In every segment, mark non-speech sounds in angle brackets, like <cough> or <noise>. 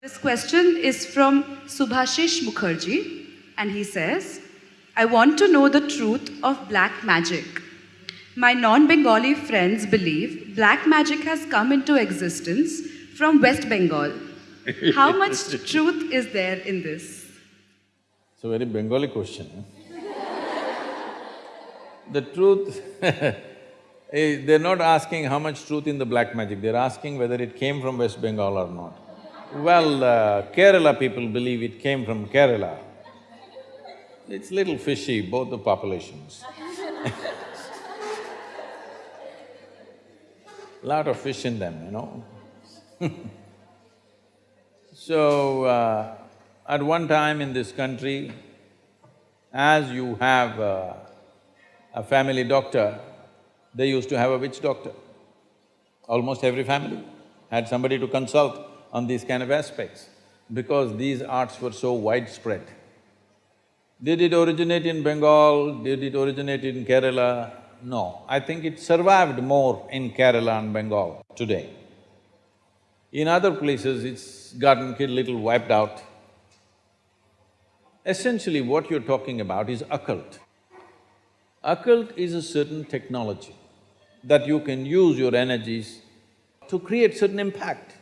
This question is from Subhashish Mukherjee, and he says, I want to know the truth of black magic. My non Bengali friends believe black magic has come into existence from West Bengal. How much <laughs> truth is there in this? It's a very Bengali question. the truth, <laughs> eh, they're not asking how much truth in the black magic, they're asking whether it came from West Bengal or not. Well, uh, Kerala people believe it came from Kerala. It's little fishy, both the populations. <laughs> Lot of fish in them, you know <laughs> So, uh, at one time in this country, as you have uh, a family doctor, they used to have a witch doctor. Almost every family had somebody to consult on these kind of aspects because these arts were so widespread. Did it originate in Bengal? Did it originate in Kerala? No, I think it survived more in Kerala and Bengal today. In other places, it's gotten a little wiped out. Essentially, what you're talking about is occult. Occult is a certain technology that you can use your energies to create certain impact.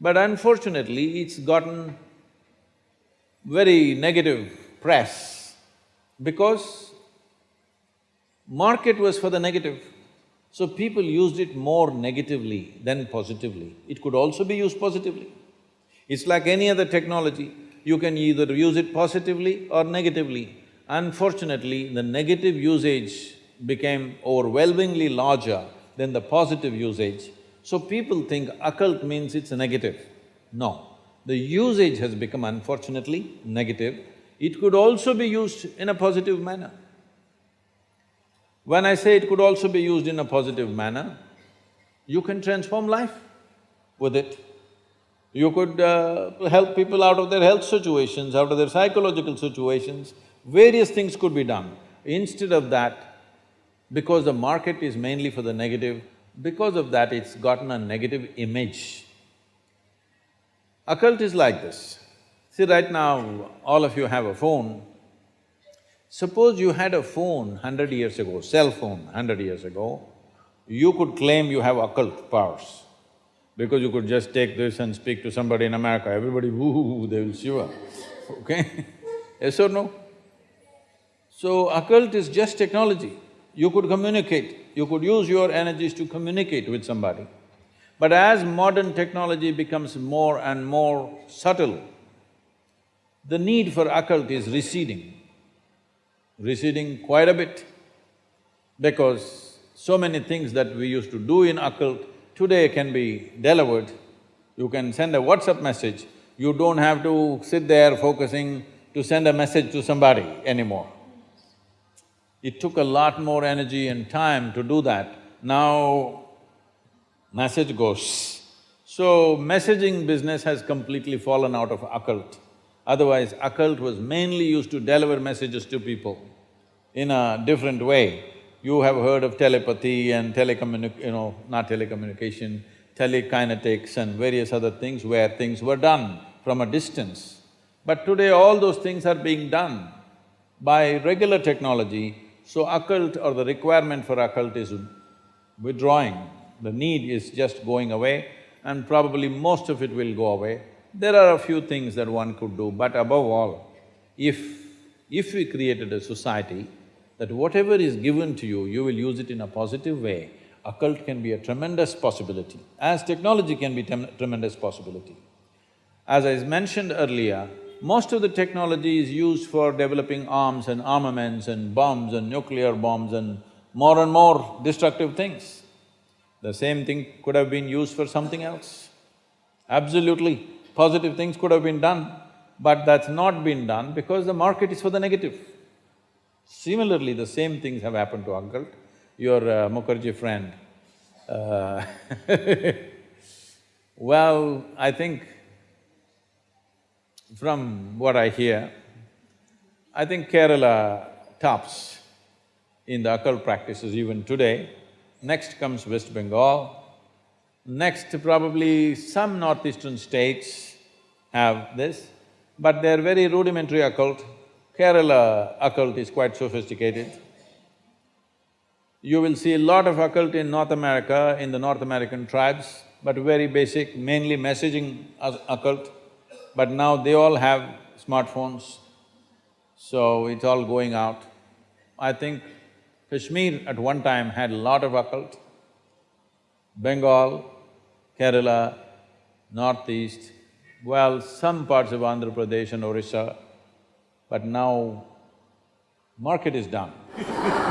But unfortunately, it's gotten very negative press because market was for the negative. So people used it more negatively than positively. It could also be used positively. It's like any other technology, you can either use it positively or negatively. Unfortunately, the negative usage became overwhelmingly larger than the positive usage so people think occult means it's negative. No, the usage has become unfortunately negative. It could also be used in a positive manner. When I say it could also be used in a positive manner, you can transform life with it. You could uh, help people out of their health situations, out of their psychological situations, various things could be done. Instead of that, because the market is mainly for the negative, because of that, it's gotten a negative image. Occult is like this. See, right now, all of you have a phone. Suppose you had a phone hundred years ago, cell phone hundred years ago, you could claim you have occult powers because you could just take this and speak to somebody in America, everybody woo, they will shiver, okay? yes or no? So, occult is just technology you could communicate, you could use your energies to communicate with somebody. But as modern technology becomes more and more subtle, the need for occult is receding, receding quite a bit because so many things that we used to do in occult today can be delivered. You can send a WhatsApp message, you don't have to sit there focusing to send a message to somebody anymore. It took a lot more energy and time to do that. Now, message goes. So, messaging business has completely fallen out of occult. Otherwise, occult was mainly used to deliver messages to people in a different way. You have heard of telepathy and telecommunic… you know, not telecommunication, telekinetics and various other things where things were done from a distance. But today all those things are being done by regular technology so occult or the requirement for occult is withdrawing, the need is just going away and probably most of it will go away. There are a few things that one could do, but above all, if… if we created a society that whatever is given to you, you will use it in a positive way, occult can be a tremendous possibility, as technology can be tremendous possibility. As I mentioned earlier, most of the technology is used for developing arms and armaments and bombs and nuclear bombs and more and more destructive things. The same thing could have been used for something else. Absolutely, positive things could have been done, but that's not been done because the market is for the negative. Similarly, the same things have happened to occult. Your uh, Mukherjee friend, uh <laughs> well, I think from what I hear, I think Kerala tops in the occult practices even today. Next comes West Bengal, next probably some northeastern states, have this, but they're very rudimentary occult. Kerala occult is quite sophisticated. You will see a lot of occult in North America, in the North American tribes, but very basic, mainly messaging occult. But now they all have smartphones, so it's all going out. I think Kashmir at one time had a lot of occult. Bengal, Kerala, Northeast, well, some parts of Andhra Pradesh and Orissa, but now market is down. <laughs>